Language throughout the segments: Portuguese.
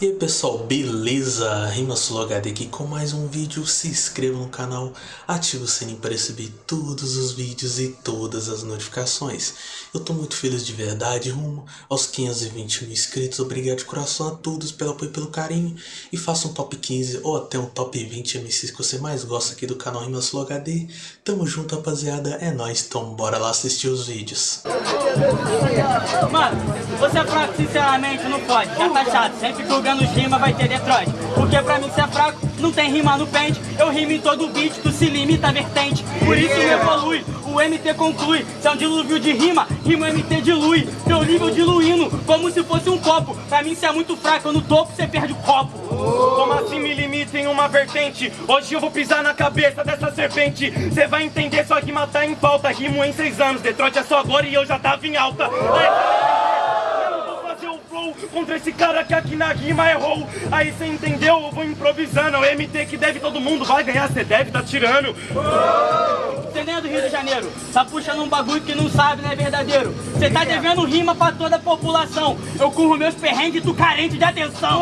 E aí pessoal, beleza? Rimasolo HD aqui com mais um vídeo, se inscreva no canal, ative o sininho para receber todos os vídeos e todas as notificações. Eu tô muito feliz de verdade, rumo aos 520 mil inscritos, obrigado de coração a todos pelo apoio e pelo carinho. E faça um top 15 ou até um top 20 MCs que você mais gosta aqui do canal Rimasolo HD. Tamo junto rapaziada, é nóis, então bora lá assistir os vídeos. Mano, você é fraco, sinceramente, não pode, já tá chato, sempre julgando nos rima vai ter Detroit. Porque pra mim ser fraco, não tem rima no pente. Eu rimo em todo beat, tu se limita a vertente. Por isso me evolui, o MT conclui. Se é um dilúvio de rima, rima MT dilui. Teu nível diluindo, como se fosse um copo. Pra mim cê é muito fraco, no topo cê perde o copo. Como assim me limita em uma vertente? Hoje eu vou pisar na cabeça dessa serpente. Cê vai entender, sua rima tá em falta. Rimo em seis anos, Detroit é só agora e eu já tava em alta contra esse cara que aqui na rima errou. Aí cê entendeu? Eu vou improvisando. É o MT que deve todo mundo vai ganhar, cê deve tá tirando. Cê nem é do Rio de Janeiro, tá puxando um bagulho que não sabe, não é verdadeiro. Cê tá devendo rima pra toda a população. Eu curro meus perrengues, tu carente de atenção.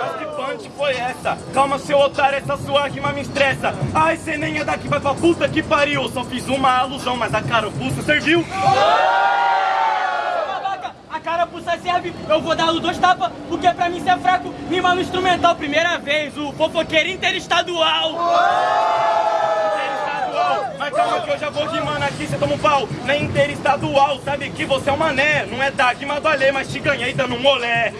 Mas que punch foi essa? Calma, seu otário, essa sua rima me estressa. Ai, cê nem é daqui, vai pra puta que pariu. Só fiz uma alusão, mas a carapuça serviu carapuça serve, eu vou dar dois tapas, porque pra mim cê é fraco, rima no instrumental, primeira vez, o fofoqueiro interestadual. Interestadual, mas calma que eu já vou rimando aqui, cê toma um pau, não é interestadual, sabe que você é um mané, não é da rima do Alê, mas te ganhei dando um olé.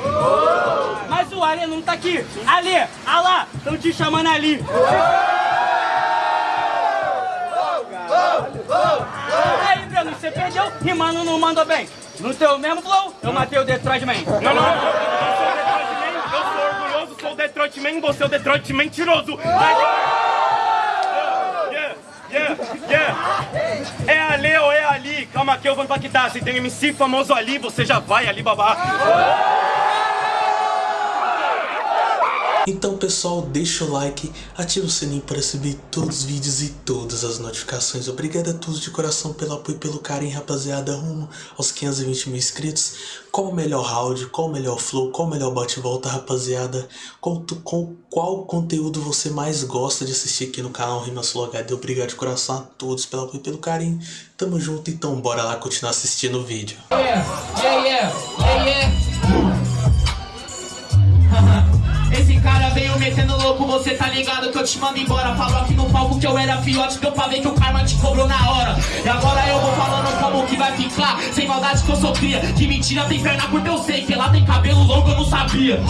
Mas o Alê não tá aqui, Alê, Alá, tão te chamando ali. Aí, Breno, você perdeu, rimando não mandou bem. No teu mesmo flow, eu matei o Detroit Man. Não, não, não. Orgulhoso, sou o Detroit Man, você é o Detroit mentiroso. Yeah, yeah, yeah. É ali ou é ali? Calma que eu vou impactar. Se tem MC famoso ali, você já vai ali babar. Então pessoal, deixa o like, ativa o sininho para receber todos os vídeos e todas as notificações. Obrigado a todos de coração pelo apoio e pelo carinho, rapaziada, rumo aos 520 mil inscritos. Qual o melhor round, qual o melhor flow, qual o melhor bate-volta, rapaziada. Com, com qual conteúdo você mais gosta de assistir aqui no canal Rimas HD. Obrigado de coração a todos pelo apoio e pelo carinho. Tamo junto, então bora lá continuar assistindo o vídeo. Yeah, yeah, yeah, yeah. Veio metendo louco, você tá ligado que eu te mando embora. Falou aqui no palco que eu era fiote, deu pra ver que o karma te cobrou na hora. E agora eu vou falando como que vai ficar. Sem maldade que eu sou cria, que mentira tem perna curta eu sei Que lá tem cabelo longo eu não sabia.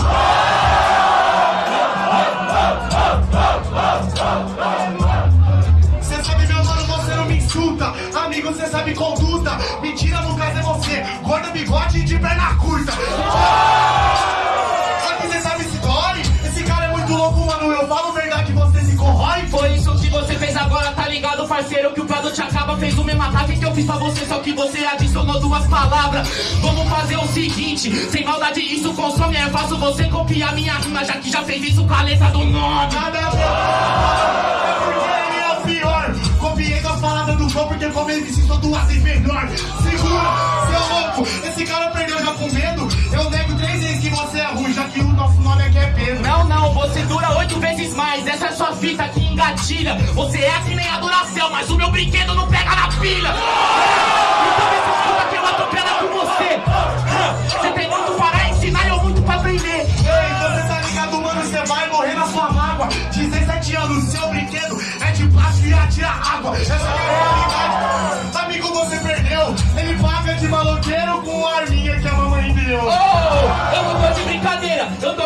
Cê sabe meu mano, você não me insulta. Amigo, cê sabe conduta. Mentira no caso é você. Gordo, bigode e de perna curta parceiro que o produto acaba Fez o mesmo ataque que eu fiz pra você Só que você adicionou duas palavras. Vamos fazer o seguinte Sem maldade isso consome É fácil você copiar minha rima Já que já fez isso com a letra do nome. Nada é porque ele é o pior. Copiei com as palavras do show Porque como ele sou duas vezes melhor Segura, seu louco Esse cara perdeu já com medo. Eu nego você é ruim Já que o nosso nome é Pedro Não, não, você dura oito vezes mais. Essa é sua fita que engatilha. Você é que nem a Duracell Mas o meu brinquedo não pega na pilha. Então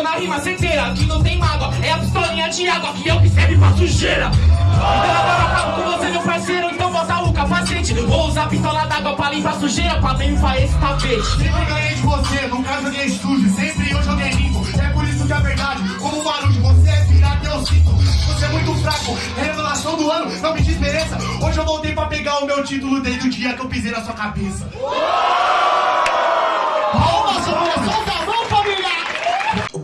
na rima certeira Aqui não tem mágoa. É a pistolinha de água Que é o que serve pra sujeira. Então agora eu acabo com você, meu parceiro Então bota o capacete Vou usar pistola d'água pra limpar sujeira Pra limpar esse tapete. Sempre ganhei de você Nunca joguei sujo Sempre eu joguei limpo. É por isso que a verdade Como barulho Você é pirata, eu sinto. Você é muito fraco Revelação do ano Não me desmereça. Hoje eu voltei pra pegar o meu título Desde o dia que eu pisei na sua cabeça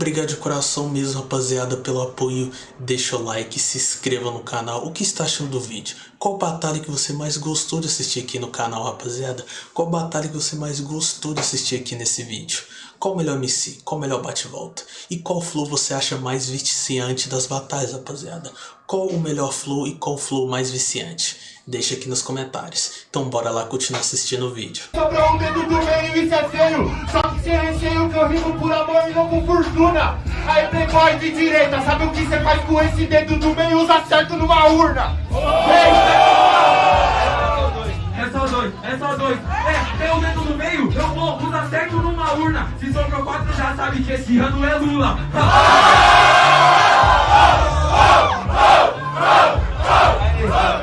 Obrigado de coração mesmo, rapaziada, pelo apoio. Deixa o like, se inscreva no canal. O que está achando do vídeo? Qual batalha que você mais gostou de assistir aqui no canal, rapaziada? Qual batalha que você mais gostou de assistir aqui nesse vídeo? Qual o melhor MC? Qual o melhor bate-volta? E qual flow você acha mais viciante das batalhas, rapaziada? Qual o melhor flow e qual flow mais viciante? Deixa aqui nos comentários. Então bora lá continuar assistindo o vídeo. Sobrou um dedo do meio, isso é feio. Que sem receio que eu rimo por amor e não com fortuna. Aí, playboy de direita, sabe o que você faz com esse dedo do meio? Usa certo numa urna. É só dois, é só dois. É, tem o dedo no meio, eu vou, usa certo numa urna. Se sobrou quatro, já sabe que esse ano é Lula.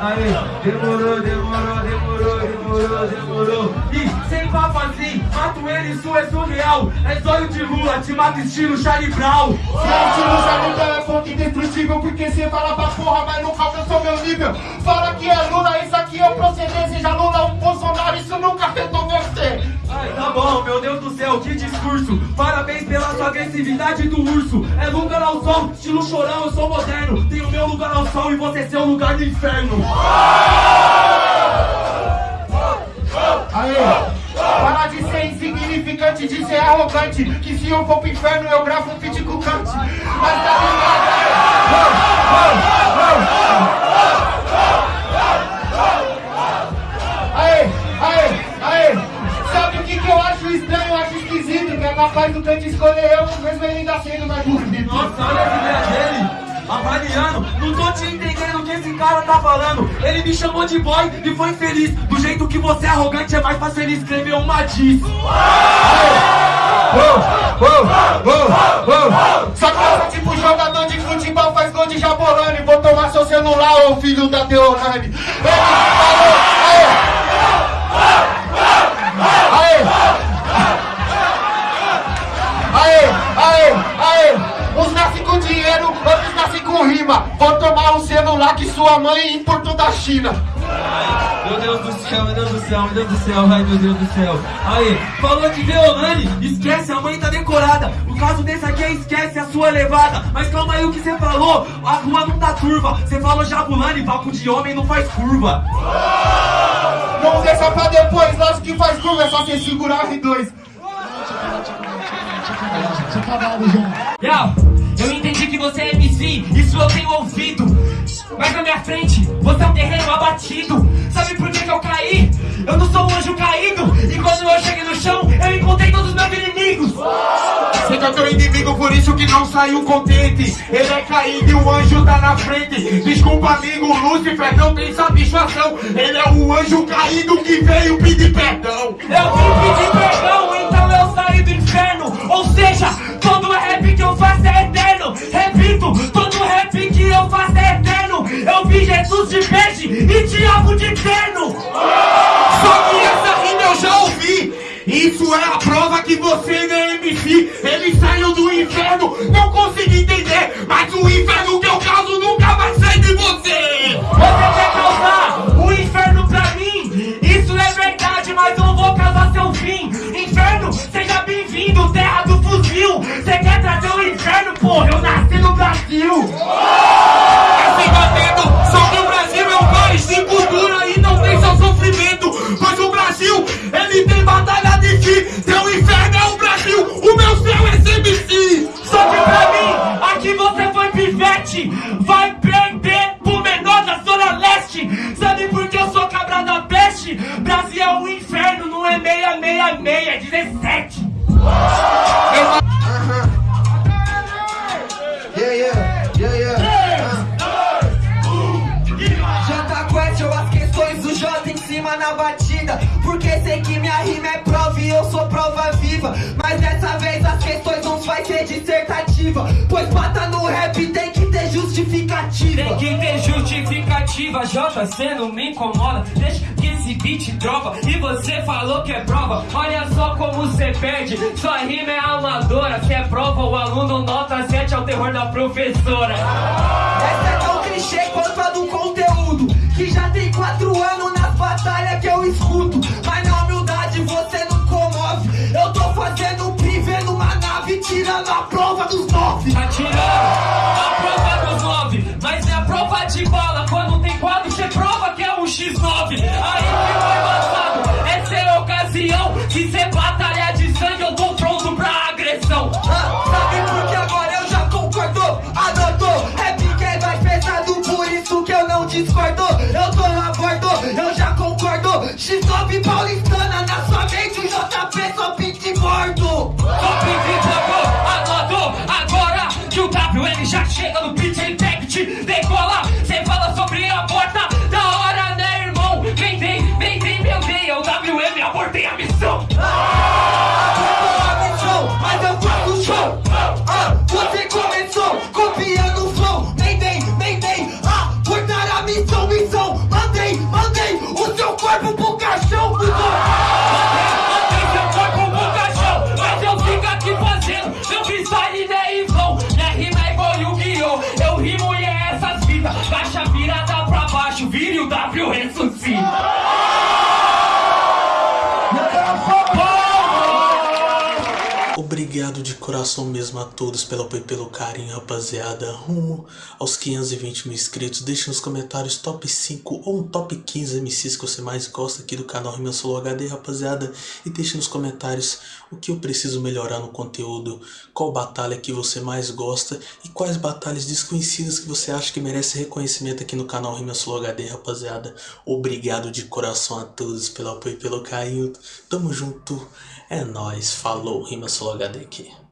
Aí, demorou, demorou, demorou, demorou, demorou. E sem papo assim, mato ele, isso é surreal. É zóio de Lula, te mato estilo Charlie Brown. Gente, no jardim é fonte indestrutível Porque cê fala pra porra, mas nunca alcançou meu nível. Fala que é Lula, isso aqui é proceder Seja Lula ou Bolsonaro, isso nunca afetou você. Ai, tá bom, meu Deus do céu, que discurso. Parabéns pela sua agressividade do urso. É lugar ao sol, estilo chorão, eu sou moderno. Tenho meu lugar ao sol e você seu lugar no inferno se eu for pro inferno eu gravo um feat com o Kant Mas tá ligado, Aê, aê, aê. Sabe o que, que eu acho estranho, eu acho esquisito Que é capaz do Kant escolher eu, mesmo ele ainda sendo mais bonito Nossa, olha a ideia dele. Avaliando, não tô te entendendo o que esse cara tá falando. Ele me chamou de boy e foi feliz. Do jeito que você é arrogante é mais fácil ele escrever uma diz Só passa tipo jogador de futebol faz gol de jabolane Vou tomar seu celular, ô filho da Teolane Ele falou, aê! Aê! Aê, aê, aê! Uns nascem com dinheiro, outros nascem com rima. Vou tomar um celular que sua mãe importou da China Meu Deus do céu, meu Deus do céu, meu Deus do céu, ai meu Deus do céu Aí, falou de Deolane, esquece, a mãe tá decorada O caso desse aqui é esquece a sua levada Mas calma aí o que você falou, a rua não tá turva Você falou Jabulani, papo de homem não faz curva Não deixa pra depois, lógico que faz curva, é só você segurar R2 Yo, eu entendi que você é MC, isso eu tenho ouvido. Mas na minha frente, você é um terreno abatido. Sabe por que, que eu caí? Eu não sou um anjo caído. E quando eu cheguei no chão, eu encontrei todos os meus inimigos. Você é teu inimigo, por isso que não saiu contente Ele é caído e o anjo tá na frente Desculpa amigo, Lúcifer não tem satisfação Ele é o anjo caído que veio pedir perdão de terno. Só que essa rima eu já ouvi Isso é a prova que você não é MC Ele saiu do inferno, não consegui entender Mas o inferno que eu causo nunca vai sair de você Você quer causar o inferno pra mim? Isso é verdade, mas eu vou causar seu fim. Inferno, seja bem-vindo, terra do fuzil. Você quer trazer o inferno, porra? Eu nasci no Brasil. Sofrimento Pois o Brasil, ele tem batalha de si Seu inferno é o Brasil, o meu céu é CBC Só que pra mim, aqui você foi pivete. Vai perder pro menor da Zona Leste. Sabe por que eu sou cabra da peste? Brasil é um inferno, não é 666, é 17. No rap tem que ter justificativa. Tem que ter justificativa, Jota, cê não me incomoda. Deixa que esse beat dropa. E você falou que é prova. Olha só como cê perde. Sua rima é amadora. Se é prova, o aluno nota 7 é o terror da professora. Essa é tão clichê quanto a do conteúdo Que já tem quatro anos nas batalhas que eu escuto Mas na humildade você não comove Eu tô fazendo um numa nave Tirando a prova discordou, eu tô na bordo, eu já concordo. x sobe paulistana, na sua mente o JP só pinte morto. Só pinte morto, anotou agora que o WM já chega no pitch impact. colar. cê fala sobre a porta, da hora né irmão? Vem, vem, vem, vem, meu bem, é o WM, abortei a missão. W Obrigado de coração mesmo a todos pelo apoio e pelo carinho, rapaziada. Rumo aos 520 mil inscritos. Deixe nos comentários top 5 ou um top 15 MCs que você mais gosta aqui do canal Rima Solo HD, rapaziada. E deixe nos comentários o que eu preciso melhorar no conteúdo, qual batalha que você mais gosta e quais batalhas desconhecidas que você acha que merece reconhecimento aqui no canal Rima Solo HD, rapaziada. Obrigado de coração a todos pelo apoio e pelo carinho. Tamo junto. É nóis, falou, Rima Solo HD aqui.